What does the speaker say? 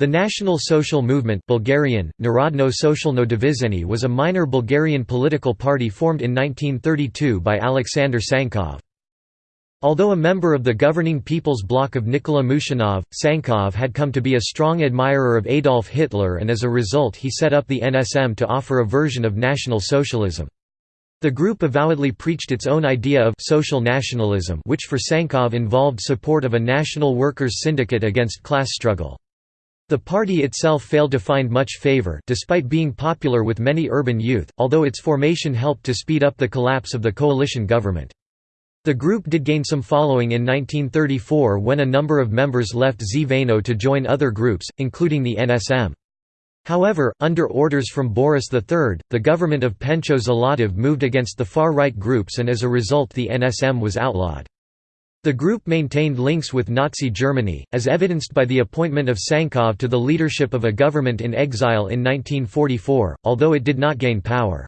The National Social Movement Bulgarian, Narodno Socialno Divizhenie was a minor Bulgarian political party formed in 1932 by Alexander Tsankov. Although a member of the governing People's Bloc of Nikola Mushanov, Tsankov had come to be a strong admirer of Adolf Hitler and as a result he set up the NSM to offer a version of National Socialism. The group avowedly preached its own idea of social nationalism which for Tsankov involved support of a national workers' syndicate against class struggle. The party itself failed to find much favor despite being popular with many urban youth, although its formation helped to speed up the collapse of the coalition government. The group did gain some following in 1934 when a number of members left Zveno to join other groups, including the NSM. However, under orders from Boris III, the government of Pencho Zlatev moved against the far-right groups and as a result the NSM was outlawed. The group maintained links with Nazi Germany, as evidenced by the appointment of Tsankov to the leadership of a government in exile in 1944, although it did not gain power.